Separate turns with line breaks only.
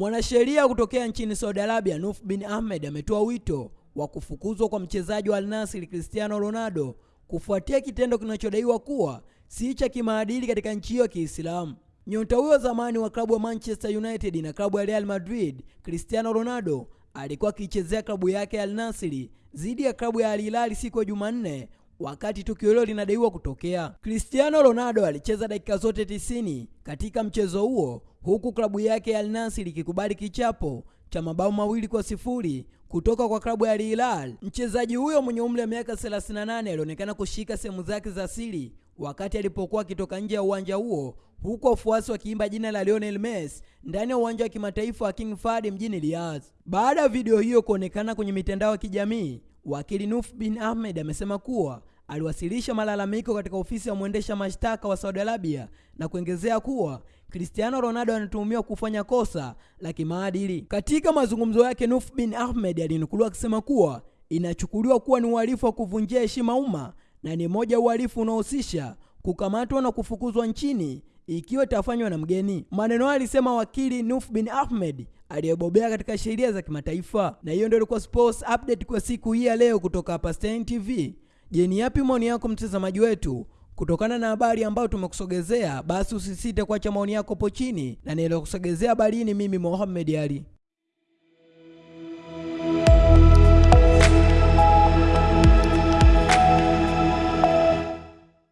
Mwanasheria kutokea nchini Saudi Arabia, Nuf bin Ahmed ametoa wito wa kufukuzwa kwa mchezaji wa Al Nassr Cristiano Ronaldo kufuatia kitendo kinachodaiwa kuwa si cha kimaadili katika nchi hiyo ya Kiislamu. Nyota huyo zamani wa klabu ya Manchester United na klabu ya Real Madrid, Cristiano Ronaldo alikuwa akiichezea klabu yake ya Al Nassr dhidi ya klabu ya Al Hilal siku ya Jumanne wakati tukio hilo linadaiwa kutokea. Cristiano Ronaldo alicheza dakika zote tisini katika mchezo huo huku klabu yake ya Al Nassr ikikubali kichapo cha mabao mawili kwa sifuri kutoka kwa klabu ya Al Hilal. Mchezaji huyo mwenye umri wa miaka 38 alionekana kushika sehemu zake za siri wakati alipokuwa akitoka nje ya uwanja huo huku wafuasi wakiimba jina la Lionel Messi ndani ya uwanja wa kimataifa wa King Fahd mjini Riyadh. Baada ya video hiyo kuonekana kwenye mitandao ya kijamii, wakili Nuf bin Ahmed amesema kuwa aliwasilisha malalamiko katika ofisi ya mwendesha mashtaka wa Saudi Arabia na kuongezea kuwa Cristiano Ronaldo anatuhumiwa kufanya kosa la kimaadili. Katika mazungumzo yake, Nuf bin Ahmed alinukuliwa akisema kuwa inachukuliwa kuwa ni uhalifu wa kuvunjia heshima umma na ni moja ya uhalifu unaohusisha kukamatwa na kufukuzwa nchini ikiwa itafanywa na mgeni. Maneno hayo alisema wakili Nuf bin Ahmed aliyebobea katika sheria za kimataifa. Na hiyo ndio ilikuwa sports update kwa siku hii ya leo kutoka hapa Stein TV. Je, ni yapi maoni yako mtazamaji wetu kutokana na habari ambayo tumekusogezea? Basi usisite kuacha maoni yako hapo chini, na niliyokusogezea habari ni mimi Mohamed Ali.